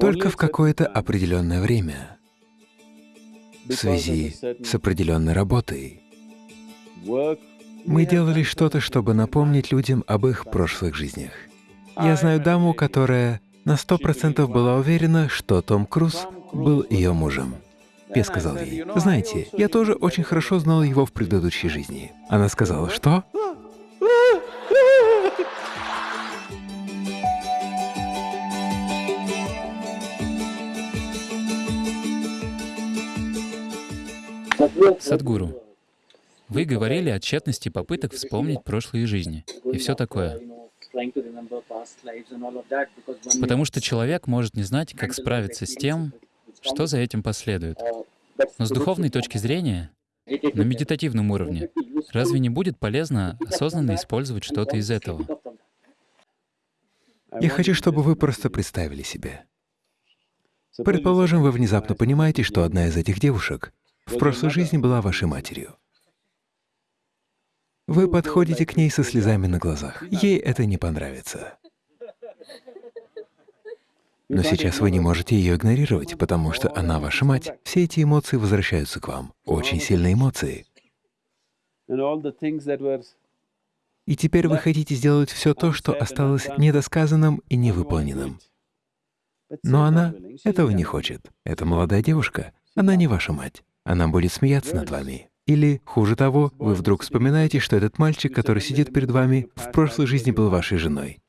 только в какое-то определенное время, в связи с определенной работой. Мы делали что-то, чтобы напомнить людям об их прошлых жизнях. Я знаю даму, которая на сто процентов была уверена, что Том Круз был ее мужем. Я сказал ей, знаете, я тоже очень хорошо знал его в предыдущей жизни. Она сказала, что? Садгуру, вы говорили о тщетности попыток вспомнить прошлые жизни и все такое. Потому что человек может не знать, как справиться с тем, что за этим последует. Но с духовной точки зрения, на медитативном уровне, разве не будет полезно осознанно использовать что-то из этого? Я хочу, чтобы вы просто представили себе. Предположим, вы внезапно понимаете, что одна из этих девушек в прошлой жизни была вашей матерью. Вы подходите к ней со слезами на глазах. Ей это не понравится. Но сейчас вы не можете ее игнорировать, потому что она ваша мать. Все эти эмоции возвращаются к вам. Очень сильные эмоции. И теперь вы хотите сделать все то, что осталось недосказанным и невыполненным. Но она этого не хочет. Это молодая девушка. Она не ваша мать. Она будет смеяться над вами. Или, хуже того, вы вдруг вспоминаете, что этот мальчик, который сидит перед вами, в прошлой жизни был вашей женой.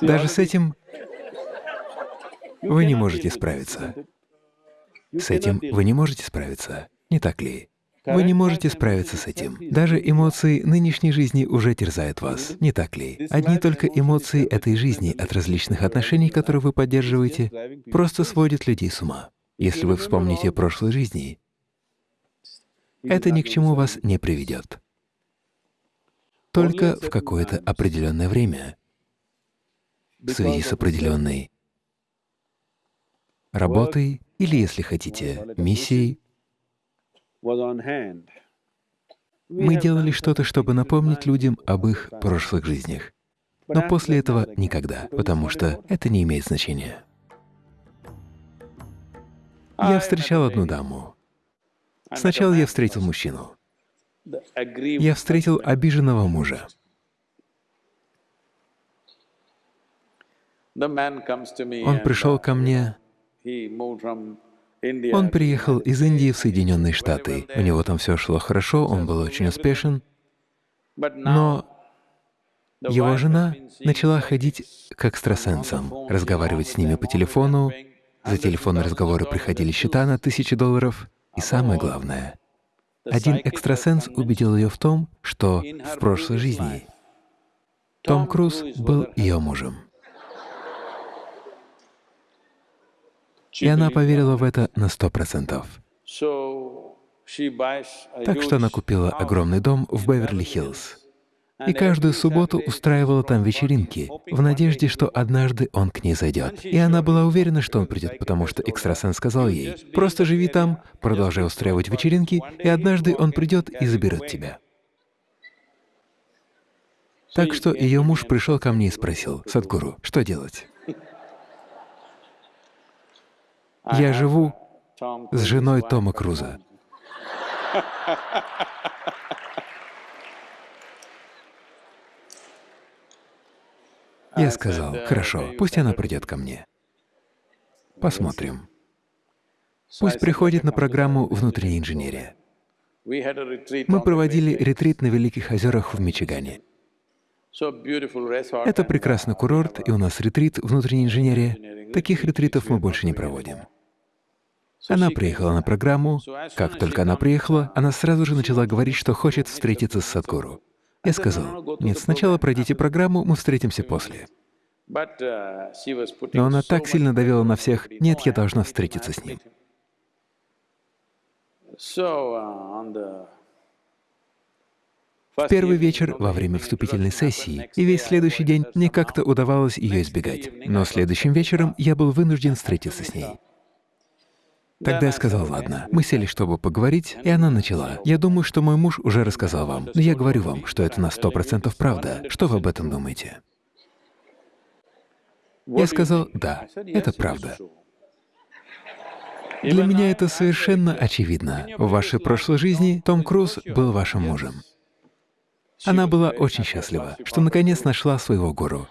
Даже с этим вы не можете справиться. С этим вы не можете справиться, не так ли? Вы не можете справиться с этим. Даже эмоции нынешней жизни уже терзают вас, не так ли? Одни только эмоции этой жизни от различных отношений, которые вы поддерживаете, просто сводят людей с ума. Если вы вспомните прошлой жизни, это ни к чему вас не приведет. Только в какое-то определенное время, в связи с определенной работой или, если хотите, миссией, мы делали что-то, чтобы напомнить людям об их прошлых жизнях. Но после этого никогда, потому что это не имеет значения. Я встречал одну даму. Сначала я встретил мужчину. Я встретил обиженного мужа. Он пришел ко мне он приехал из Индии в Соединенные Штаты. У него там все шло хорошо, он был очень успешен. Но его жена начала ходить к экстрасенсам, разговаривать с ними по телефону. За телефонные разговоры приходили счета на тысячи долларов. И самое главное, один экстрасенс убедил ее в том, что в прошлой жизни Том Круз был ее мужем. И она поверила в это на сто процентов. Так что она купила огромный дом в Беверли-Хиллз. И каждую субботу устраивала там вечеринки, в надежде, что однажды он к ней зайдет. И она была уверена, что он придет, потому что экстрасенс сказал ей, «Просто живи там, продолжай устраивать вечеринки, и однажды он придет и заберет тебя». Так что ее муж пришел ко мне и спросил, «Садгуру, что делать?» Я живу с женой Тома Круза. Я сказал, хорошо, пусть она придет ко мне. Посмотрим. Пусть приходит на программу «Внутренняя инженерия». Мы проводили ретрит на Великих озерах в Мичигане. Это прекрасный курорт, и у нас ретрит «Внутренняя инженерия». Таких ретритов мы больше не проводим. Она приехала на программу. Как только она приехала, она сразу же начала говорить, что хочет встретиться с Садхгуру. Я сказал, нет, сначала пройдите программу, мы встретимся после. Но она так сильно давила на всех, нет, я должна встретиться с ним. В первый вечер во время вступительной сессии и весь следующий день мне как-то удавалось ее избегать. Но следующим вечером я был вынужден встретиться с ней. Тогда я сказал, ладно. Мы сели, чтобы поговорить, и она начала. Я думаю, что мой муж уже рассказал вам, но я говорю вам, что это на сто процентов правда. Что вы об этом думаете? Я сказал, да, это правда. Для меня это совершенно очевидно. В вашей прошлой жизни Том Круз был вашим мужем. Она была очень счастлива, что наконец нашла своего гуру.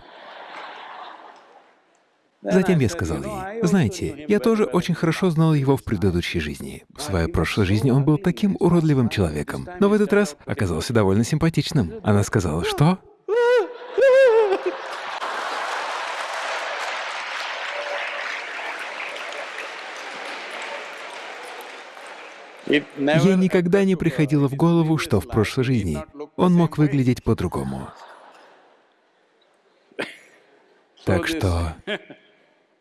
Затем я сказал ей, знаете, я тоже очень хорошо знал его в предыдущей жизни. В своей прошлой жизни он был таким уродливым человеком, но в этот раз оказался довольно симпатичным. Она сказала, что? Ей никогда не приходило в голову, что в прошлой жизни он мог выглядеть по-другому. Так что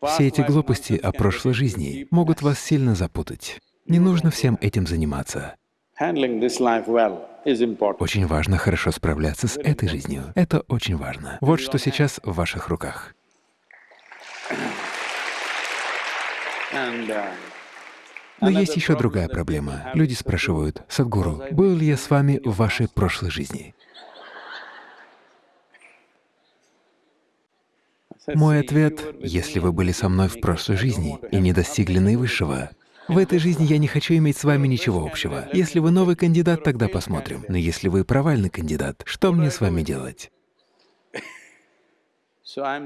все эти глупости о прошлой жизни могут вас сильно запутать. Не нужно всем этим заниматься. Очень важно хорошо справляться с этой жизнью. Это очень важно. Вот что сейчас в ваших руках. Но есть еще другая проблема. Люди спрашивают, «Садгуру, был ли я с вами в вашей прошлой жизни?» Мой ответ — если вы были со мной в прошлой жизни и не достигли наивысшего, в этой жизни я не хочу иметь с вами ничего общего. Если вы новый кандидат, тогда посмотрим. Но если вы провальный кандидат, что мне с вами делать? Я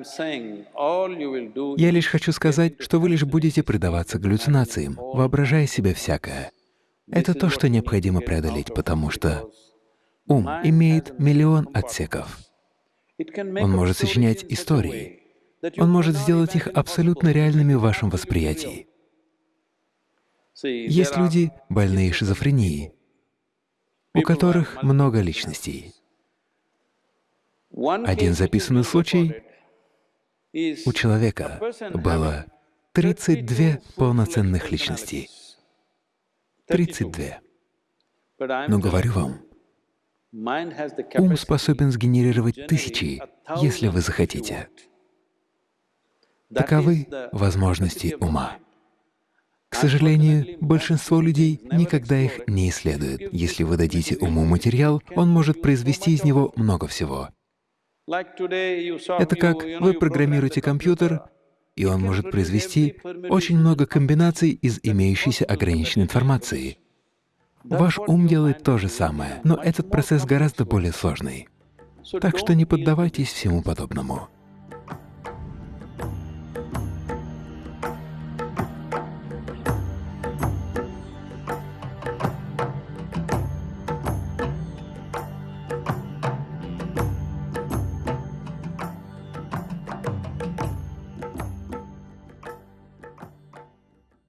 лишь хочу сказать, что вы лишь будете предаваться галлюцинациям, воображая себе всякое. Это то, что необходимо преодолеть, потому что ум имеет миллион отсеков. Он может сочинять истории. Он может сделать их абсолютно реальными в вашем восприятии. Есть люди, больные шизофренией, у которых много личностей. Один записанный случай у человека было 32 полноценных личностей. 32. Но говорю вам, ум способен сгенерировать тысячи, если вы захотите. Таковы возможности ума. К сожалению, большинство людей никогда их не исследуют. Если вы дадите уму материал, он может произвести из него много всего. Это как вы программируете компьютер, и он может произвести очень много комбинаций из имеющейся ограниченной информации. Ваш ум делает то же самое, но этот процесс гораздо более сложный. Так что не поддавайтесь всему подобному.